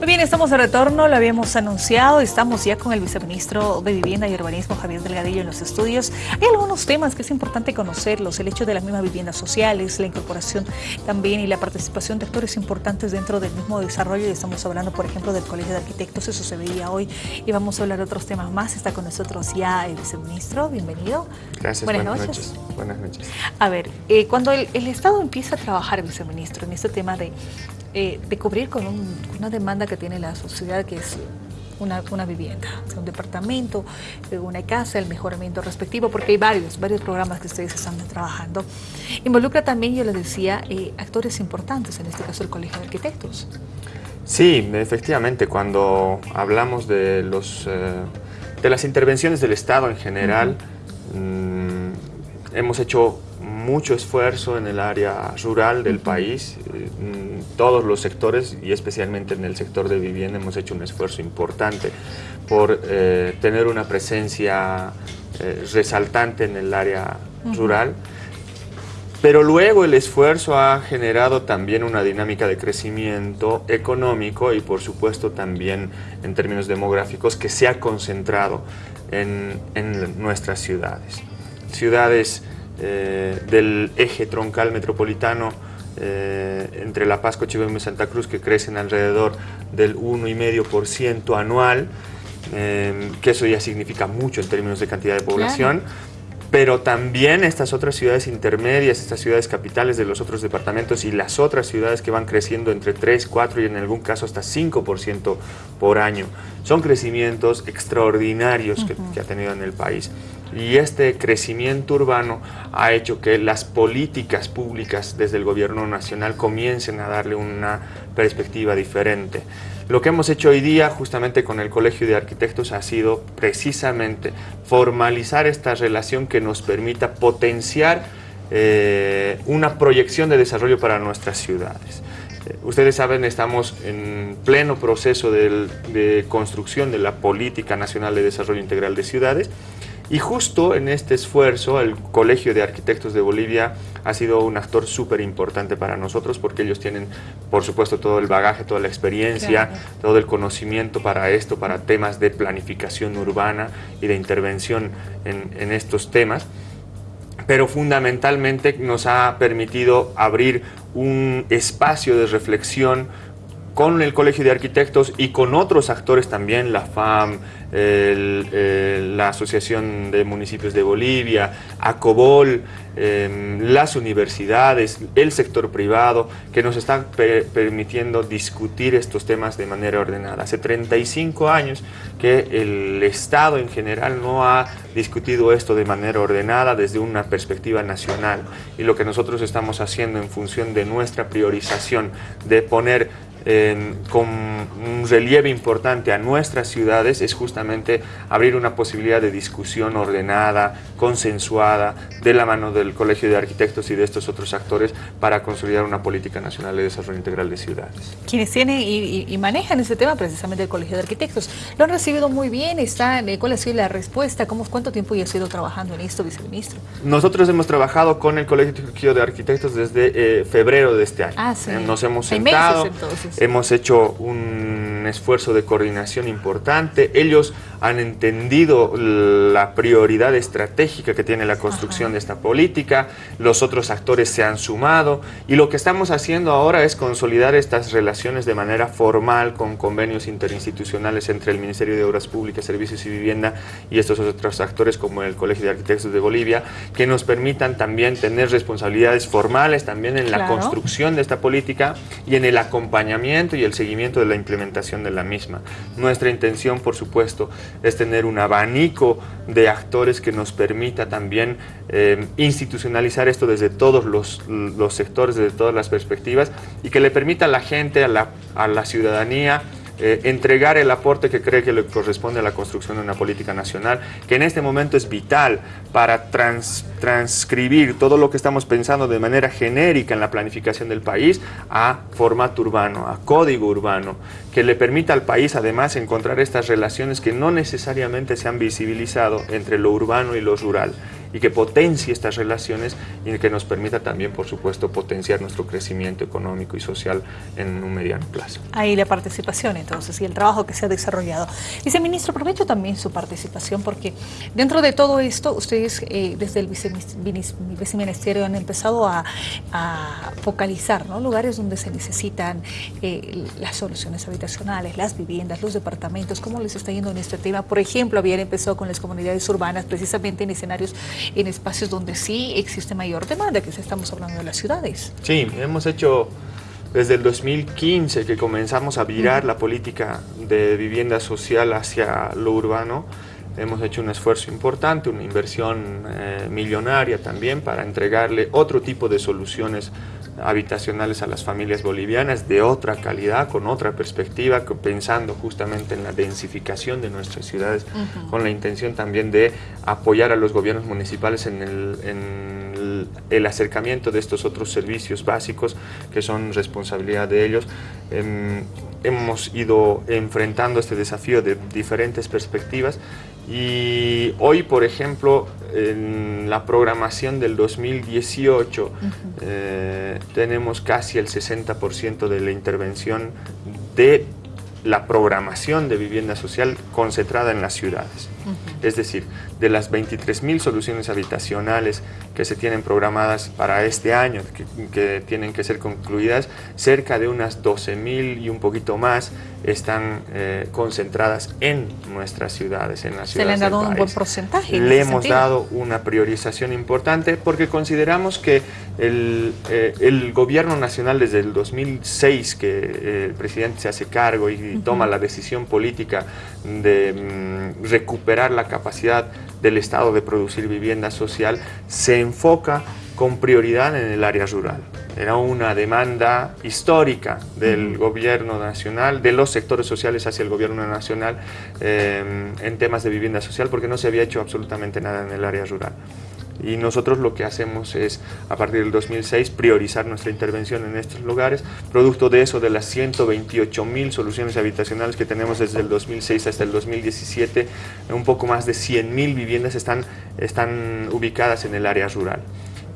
Muy bien, estamos de retorno, lo habíamos anunciado, estamos ya con el viceministro de Vivienda y Urbanismo, Javier Delgadillo, en los estudios. Hay algunos temas que es importante conocerlos, el hecho de las mismas viviendas sociales, la incorporación también y la participación de actores importantes dentro del mismo desarrollo, y estamos hablando, por ejemplo, del Colegio de Arquitectos, eso se veía hoy, y vamos a hablar de otros temas más. Está con nosotros ya el viceministro, bienvenido. Gracias, buenas, noches. Buenas noches. A ver, eh, cuando el, el Estado empieza a trabajar, viceministro, en este tema de eh, de cubrir con una demanda que tiene la sociedad que es una, una vivienda, un departamento, eh, una casa, el mejoramiento respectivo, porque hay varios, varios programas que ustedes están trabajando. Involucra también, yo les decía, eh, actores importantes, en este caso el Colegio de Arquitectos. Sí, efectivamente, cuando hablamos de, los, de las intervenciones del Estado en general, mm, hemos hecho mucho esfuerzo en el área rural del país, mm, todos los sectores y especialmente en el sector de vivienda hemos hecho un esfuerzo importante por eh, tener una presencia eh, resaltante en el área rural. Pero luego el esfuerzo ha generado también una dinámica de crecimiento económico y por supuesto también en términos demográficos que se ha concentrado en, en nuestras ciudades. Ciudades eh, del eje troncal metropolitano eh, entre La Paz, Cochabamba y Santa Cruz que crecen alrededor del 1,5% anual, eh, que eso ya significa mucho en términos de cantidad de población. Pero también estas otras ciudades intermedias, estas ciudades capitales de los otros departamentos y las otras ciudades que van creciendo entre 3, 4 y en algún caso hasta 5% por año. Son crecimientos extraordinarios que ha tenido en el país. Y este crecimiento urbano ha hecho que las políticas públicas desde el gobierno nacional comiencen a darle una perspectiva diferente. Lo que hemos hecho hoy día justamente con el Colegio de Arquitectos ha sido precisamente formalizar esta relación que nos permita potenciar eh, una proyección de desarrollo para nuestras ciudades. Eh, ustedes saben, estamos en pleno proceso de construcción de la Política Nacional de Desarrollo Integral de Ciudades y justo en este esfuerzo, el Colegio de Arquitectos de Bolivia ha sido un actor súper importante para nosotros porque ellos tienen, por supuesto, todo el bagaje, toda la experiencia, todo el conocimiento para esto, para temas de planificación urbana y de intervención en, en estos temas. Pero fundamentalmente nos ha permitido abrir un espacio de reflexión con el Colegio de Arquitectos y con otros actores también, la FAM, la Asociación de Municipios de Bolivia, ACOBOL, em, las universidades, el sector privado, que nos están permitiendo discutir estos temas de manera ordenada. Hace 35 años que el Estado en general no ha discutido esto de manera ordenada desde una perspectiva nacional y lo que nosotros estamos haciendo en función de nuestra priorización de poner con un relieve importante a nuestras ciudades es justamente abrir una posibilidad de discusión ordenada, consensuada, de la mano del Colegio de Arquitectos y de estos otros actores para consolidar una política nacional de desarrollo integral de ciudades. Quienes tienen y, manejan ese tema precisamente el Colegio de Arquitectos, lo han recibido muy bien, está, eh, ¿cuál ha sido la respuesta? ¿Cómo, ¿Cuánto tiempo ya ha sido trabajando en esto, viceministro? Nosotros hemos trabajado con el Colegio de Arquitectos desde eh, febrero de este año. Ah, sí. Nos hemos sentado, hemos hecho un esfuerzo de coordinación importante. Ellos han entendido la prioridad estratégica que tiene la construcción de esta política, los otros actores se han sumado y lo que estamos haciendo ahora es consolidar estas relaciones de manera formal con convenios interinstitucionales entre el Ministerio de Obras Públicas, Servicios y Vivienda y estos otros actores como el Colegio de Arquitectos de Bolivia, que nos permitan también tener responsabilidades formales también en la construcción de esta política y en el acompañamiento y el seguimiento de la implementación de la misma. Nuestra intención, por supuesto, es tener un abanico de actores que nos permita también eh, institucionalizar esto desde todos los, sectores, desde todas las perspectivas y que le permita a la gente, a la, a la ciudadanía, eh, entregar el aporte que cree que le corresponde a la construcción de una política nacional, que en este momento es vital para transcribir todo lo que estamos pensando de manera genérica en la planificación del país a formato urbano, a código urbano, que le permita al país además encontrar estas relaciones que no necesariamente se han visibilizado entre lo urbano y lo rural y que potencie estas relaciones y que nos permita también, por supuesto, potenciar nuestro crecimiento económico y social en un mediano plazo. Ahí la participación entonces y el trabajo que se ha desarrollado. Viceministro, aprovecho también su participación porque dentro de todo esto ustedes eh, desde el viceministerio han empezado a, focalizar lugares donde se necesitan eh, las soluciones habitacionales, las viviendas, los departamentos, cómo les está yendo en este tema. Por ejemplo, habían empezado con las comunidades urbanas precisamente en escenarios, en espacios donde sí existe mayor demanda, que estamos hablando de las ciudades. Sí, hemos hecho desde el 2015 que comenzamos a virar la política de vivienda social hacia lo urbano, hemos hecho un esfuerzo importante, una inversión eh, millonaria también para entregarle otro tipo de soluciones habitacionales a las familias bolivianas de otra calidad, con otra perspectiva, pensando justamente en la densificación de nuestras ciudades, con la intención también de apoyar a los gobiernos municipales en el, acercamiento de estos otros servicios básicos que son responsabilidad de ellos. Em, hemos ido enfrentando este desafío de diferentes perspectivas y hoy, por ejemplo, en la programación del 2018 eh, tenemos casi el 60% de la intervención de la programación de vivienda social concentrada en las ciudades. Es decir, de las 23.000 soluciones habitacionales que se tienen programadas para este año, que, tienen que ser concluidas, cerca de unas 12.000 y un poquito más están eh, concentradas en nuestras ciudades, en las ciudades Se le han dado un buen porcentaje. Le hemos dado una priorización importante porque consideramos que el, eh, el, gobierno nacional desde el 2006 que eh, el presidente se hace cargo y toma la decisión política de mm, recuperar la capacidad del Estado de producir vivienda social, se enfoca con prioridad en el área rural. Era una demanda histórica del gobierno nacional, de los sectores sociales hacia el gobierno nacional eh, en temas de vivienda social, porque no se había hecho absolutamente nada en el área rural. Y nosotros lo que hacemos es, a partir del 2006, priorizar nuestra intervención en estos lugares. Producto de eso, de las 128 mil soluciones habitacionales que tenemos desde el 2006 hasta el 2017, un poco más de 100 mil viviendas están, están ubicadas en el área rural.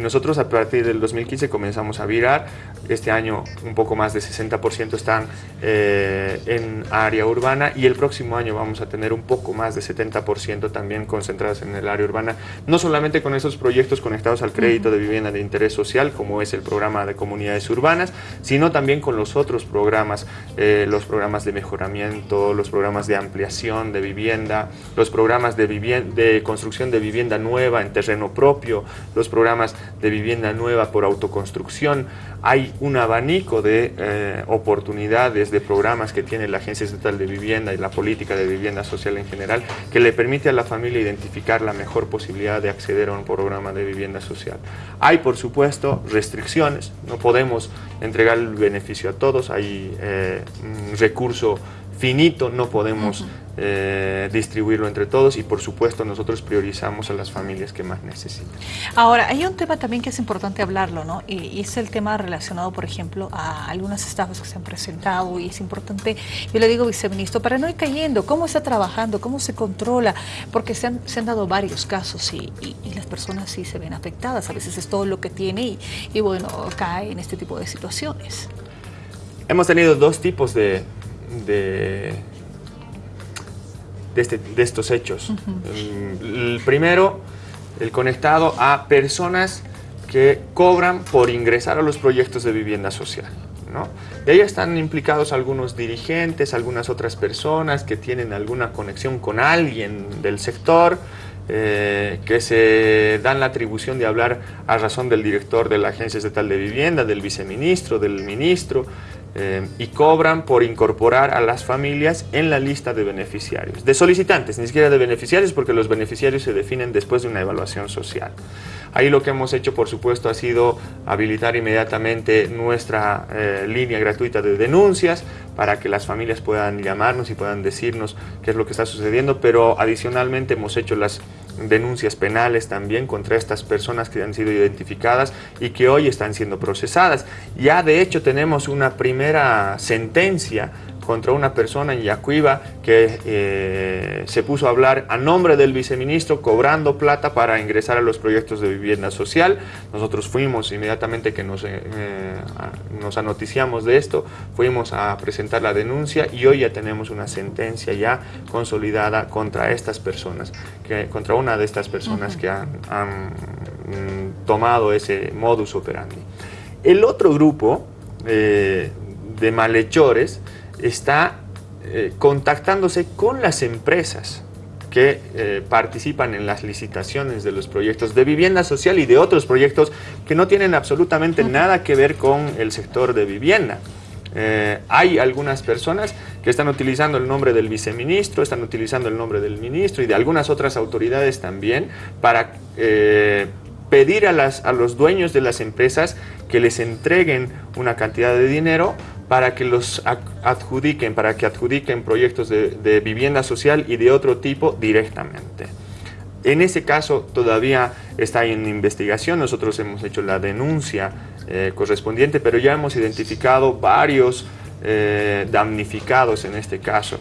Nosotros a partir del 2015 comenzamos a virar, este año un poco más de 60% están eh, en área urbana y el próximo año vamos a tener un poco más de 70% también concentradas en el área urbana, no solamente con esos proyectos conectados al crédito de vivienda de interés social, como es el programa de comunidades urbanas, sino también con los otros programas, eh, los programas de mejoramiento, los programas de ampliación de vivienda, los programas de, de construcción de vivienda nueva en terreno propio, los programas de vivienda nueva por autoconstrucción. Hay un abanico de eh, oportunidades, de programas que tiene la Agencia Estatal de Vivienda y la política de vivienda social en general, que le permite a la familia identificar la mejor posibilidad de acceder a un programa de vivienda social. Hay, por supuesto, restricciones, no podemos entregar el beneficio a todos, hay eh, recurso finito, no podemos eh, distribuirlo entre todos y por supuesto nosotros priorizamos a las familias que más necesitan. Ahora, hay un tema también que es importante hablarlo, ¿no? Y, es el tema relacionado, por ejemplo, a algunas estafas que se han presentado y es importante, yo le digo, viceministro, para no ir cayendo, ¿cómo está trabajando? ¿Cómo se controla? Porque se han, se han dado varios casos y, las personas sí se ven afectadas, a veces es todo lo que tiene y bueno, cae en este tipo de situaciones. Hemos tenido dos tipos de, de, este, de, estos hechos. El primero, el conectado a personas que cobran por ingresar a los proyectos de vivienda social. ¿no? Y ahí están implicados algunos dirigentes, algunas otras personas que tienen alguna conexión con alguien del sector, eh, que se dan la atribución de hablar a razón del director de la Agencia Estatal de Vivienda, del viceministro, del ministro, eh, y cobran por incorporar a las familias en la lista de beneficiarios. De solicitantes, ni siquiera de beneficiarios, porque los beneficiarios se definen después de una evaluación social. Ahí lo que hemos hecho, por supuesto, ha sido habilitar inmediatamente nuestra eh, línea gratuita de denuncias para que las familias puedan llamarnos y puedan decirnos qué es lo que está sucediendo, pero adicionalmente hemos hecho las denuncias penales también contra estas personas que han sido identificadas y que hoy están siendo procesadas. Ya de hecho tenemos una primera sentencia contra una persona en Yacuiba que eh, se puso a hablar a nombre del viceministro cobrando plata para ingresar a los proyectos de vivienda social. Nosotros fuimos inmediatamente que nos, eh, nos anoticiamos de esto, fuimos a presentar la denuncia y hoy ya tenemos una sentencia ya consolidada contra estas personas, que, contra una de estas personas que han, mm, tomado ese modus operandi. El otro grupo eh, de malhechores está eh, contactándose con las empresas que eh, participan en las licitaciones de los proyectos de vivienda social y de otros proyectos que no tienen absolutamente nada que ver con el sector de vivienda. Eh, hay algunas personas que están utilizando el nombre del viceministro, están utilizando el nombre del ministro y de algunas otras autoridades también para pedir a, las, a los dueños de las empresas que les entreguen una cantidad de dinero para que los adjudiquen, para que adjudiquen proyectos de, vivienda social y de otro tipo directamente. En ese caso todavía está en investigación, nosotros hemos hecho la denuncia eh, correspondiente, pero ya hemos identificado varios eh, damnificados en este caso.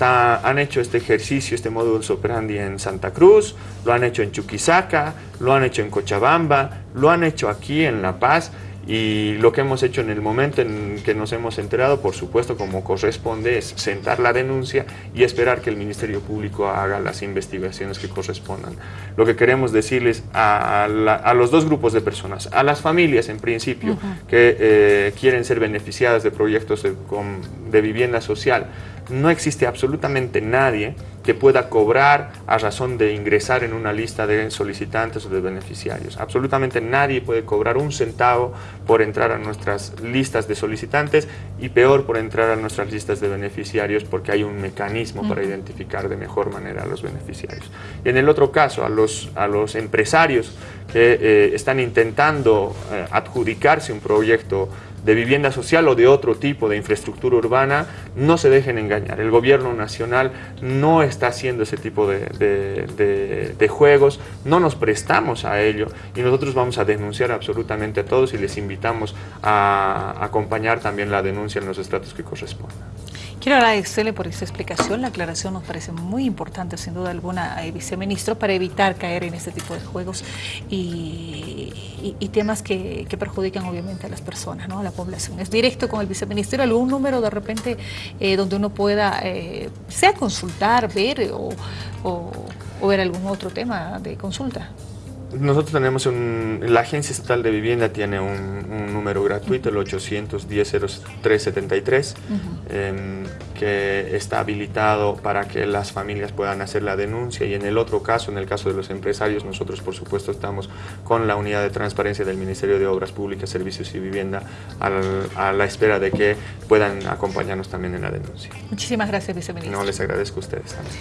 Han hecho este ejercicio, este modus operandi en Santa Cruz, lo han hecho en Chuquisaca, lo han hecho en Cochabamba, lo han hecho aquí en La Paz y lo que hemos hecho en el momento en que nos hemos enterado, por supuesto, como corresponde, es sentar la denuncia y esperar que el Ministerio Público haga las investigaciones que correspondan. Lo que queremos decirles a, los dos grupos de personas, a las familias en principio, que eh, quieren ser beneficiadas de proyectos de vivienda social, no existe absolutamente nadie que pueda cobrar a razón de ingresar en una lista de solicitantes o de beneficiarios. Absolutamente nadie puede cobrar un centavo por entrar a nuestras listas de solicitantes y peor por entrar a nuestras listas de beneficiarios porque hay un mecanismo para identificar de mejor manera a los beneficiarios. Y en el otro caso, a los, a los empresarios que eh, están intentando eh, adjudicarse un proyecto de vivienda social o de otro tipo de infraestructura urbana, no se dejen engañar. El gobierno nacional no está haciendo ese tipo de, juegos, no nos prestamos a ello y nosotros vamos a denunciar absolutamente a todos y les invitamos a acompañar también la denuncia en los estratos que correspondan. Quiero agradecerle por esta explicación. La aclaración nos parece muy importante, sin duda alguna, eh, viceministro, para evitar caer en este tipo de juegos y, temas que, perjudican obviamente a las personas, ¿no? a la población. Es directo con el viceministro, algún número de repente eh, donde uno pueda, eh, sea consultar, ver o ver algún otro tema de consulta. Nosotros tenemos un, la Agencia Estatal de Vivienda tiene un, número gratuito, el 810-0373, em, que está habilitado para que las familias puedan hacer la denuncia y en el otro caso, en el caso de los empresarios, nosotros por supuesto estamos con la unidad de transparencia del Ministerio de Obras Públicas, Servicios y Vivienda a la espera de que puedan acompañarnos también en la denuncia. Muchísimas gracias, viceministro. No, les agradezco a ustedes también.